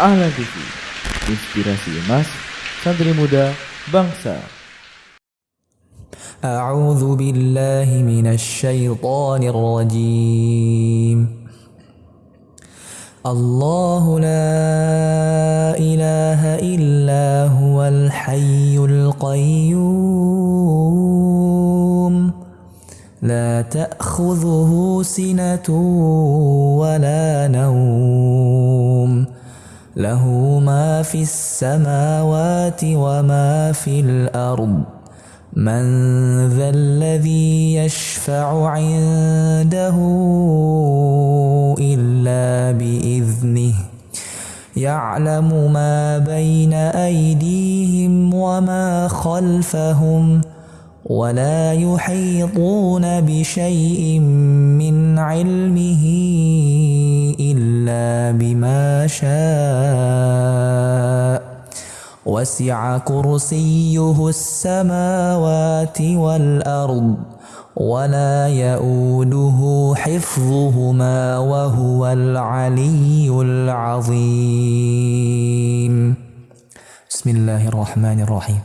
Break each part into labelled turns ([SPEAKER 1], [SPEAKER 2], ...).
[SPEAKER 1] Ahlan TV, inspirasi emas, santri muda, bangsa.
[SPEAKER 2] أعوذ بالله من الشيطان الرجيم الله لا إله إلا هو الحي القيوم لا تأخذه سنة ولا نوم له ما في السماوات وما في الأرض. من ذا الذي يشفع عنده إلا بإذنه. يعلم ما بين أيديهم وما خلفهم. ولا يحيطون بشيء من علمه إلا بما شاء. وسع كرسيه السماوات والأرض ولا يؤوده حفظهما وهو العلي العظيم. بسم الله الرحمن الرحيم.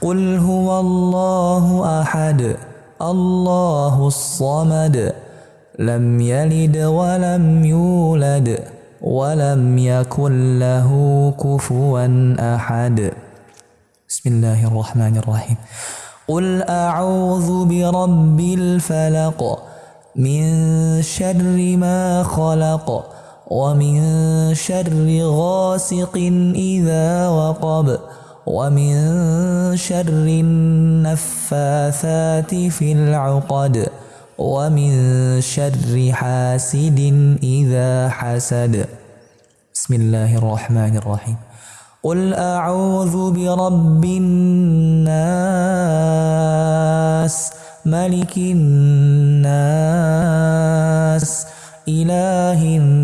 [SPEAKER 2] قل هو الله أحد الله الصمد لم يلد ولم يولد ولم يكن له كفوا أحد. بسم الله الرحمن الرحيم. قل أعوذ برب الفلق من شر ما خلق ومن شر غاسق إذا وقب. ومن شر النفاثات في العقد ومن شر حاسد إذا حسد. بسم الله الرحمن الرحيم. قل أعوذ برب الناس ملك الناس إله الناس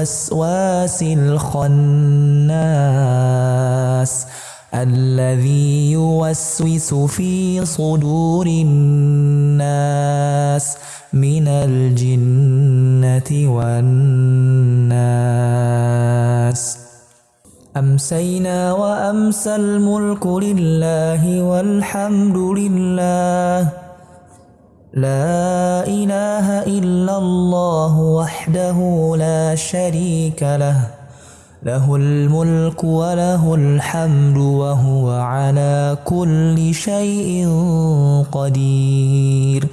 [SPEAKER 2] الوسواس الخناس الذي يوسوس في صدور الناس من الجنة والناس. أمسينا وأمسى الملك لله والحمد لله. لا إله إلا الله وحده لا شريك له. له الملك وله الحمد وهو على كل شيء قدير.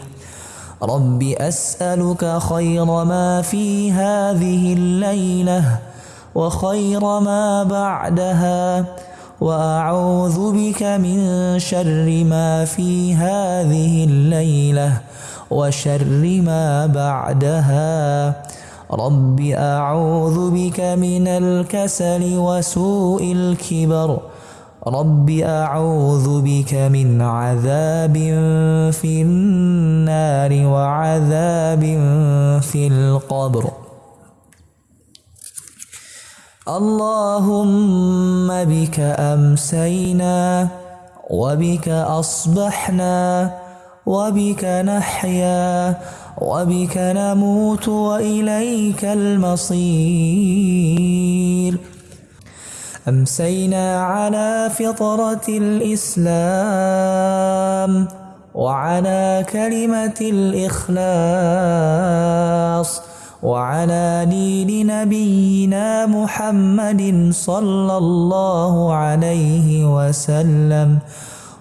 [SPEAKER 2] رب أسألك خير ما في هذه الليلة وخير ما بعدها. وأعوذ بك من شر ما في هذه الليلة وشر ما بعدها. رب أعوذ بك من الكسل وسوء الكبر. رب أعوذ بك من عذاب في النار وعذاب في القبر. اللهم بك أمسينا وبك أصبحنا وبك نحيا وبك نموت وإليك المصير. أمسينا على فطرة الإسلام وعلى كلمة الإخلاص وعلى دين نبينا محمد صلى الله عليه وسلم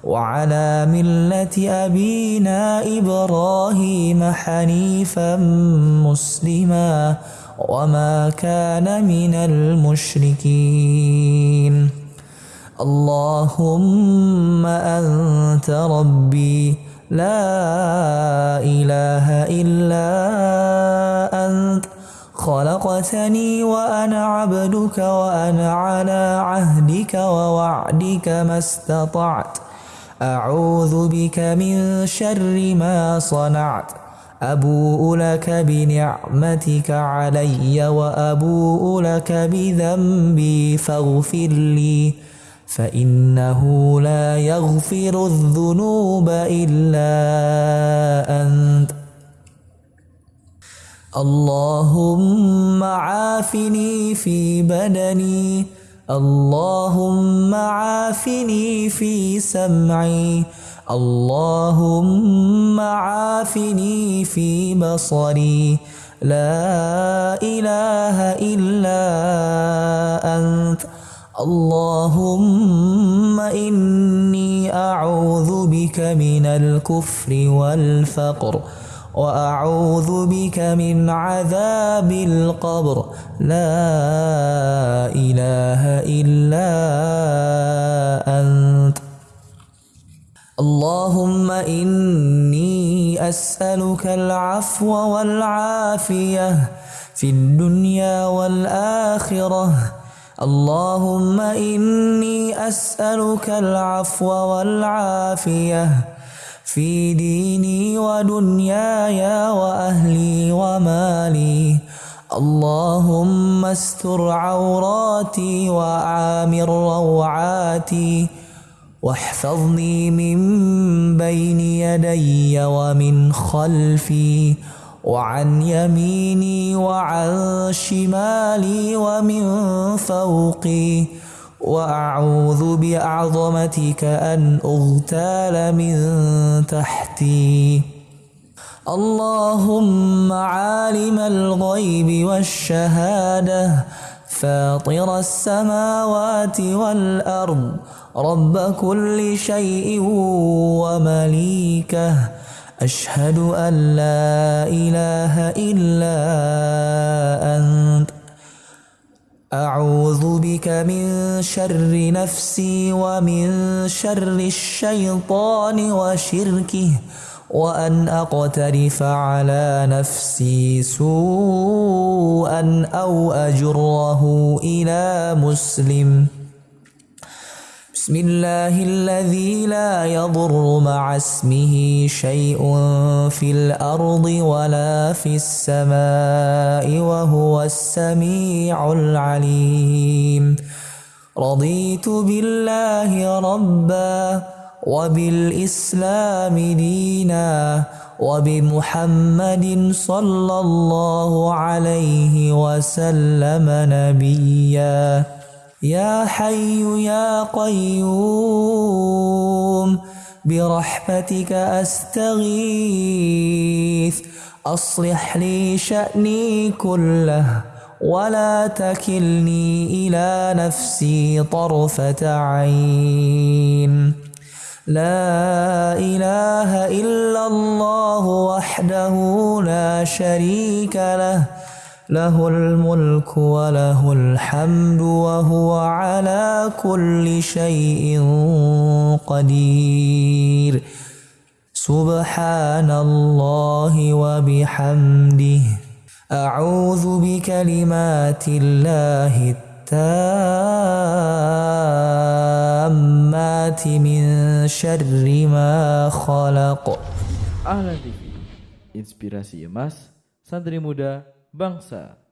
[SPEAKER 2] وعلى ملة أبينا إبراهيم حنيفا مسلما وما كان من المشركين. اللهم أنت ربي لا إله إلا أنت. خلقتني وأنا عبدك وأنا على عهدك ووعدك ما استطعت. أعوذ بك من شر ما صنعت. أبوء لك بنعمتك علي وأبوء لك بذنبي فاغفر لي. فإنه لا يغفر الذنوب إلا أنت. اللهم عافني في بدني اللهم عافني في سمعي اللهم عافني في بصري. لا إله إلا أنت اللهم إني أعوذ بك من الكفر والفقر وأعوذ بك من عذاب القبر. لا إله إلا أنت. اللهم إني أسألك العفو والعافية في الدنيا والآخرة. اللهم إني أسألك العفو والعافية في ديني ودنياي وأهلي ومالي. اللهم استر عوراتي وعامر روعاتي. واحفظني من بين يدي ومن خلفي. وعن يميني وعن شمالي ومن فوقي وأعوذ بعظمتك أن أغتال من تحتي. اللهم عالم الغيب والشهادة فاطر السماوات والأرض رب كل شيء ومليكه. أشهد أن لا إله إلا أنت. أعوذ بك من شر نفسي ومن شر الشيطان وشركه وأن أقترف على نفسي سوءا أو أجره إلى مسلم. بسم الله الذي لا يضر مع اسمه شيء في الأرض ولا في السماء وهو السميع العليم. رضيت بالله ربا وبالإسلام دينا وبمحمد صلى الله عليه وسلم نبيا. يا حي يا قيوم برحمتك أستغيث. أصلح لي شأني كله ولا تكلني إلى نفسي طرفة عين. لا إله إلا الله وحده لا شريك له له الملك وله الحمد وهو على كل شيء قدير. سبحان الله وبحمده. أعوذ بكلمات الله التامات من شر ما خلق.
[SPEAKER 1] Ahlan TV, inspirasi emas, santri muda, bangsa.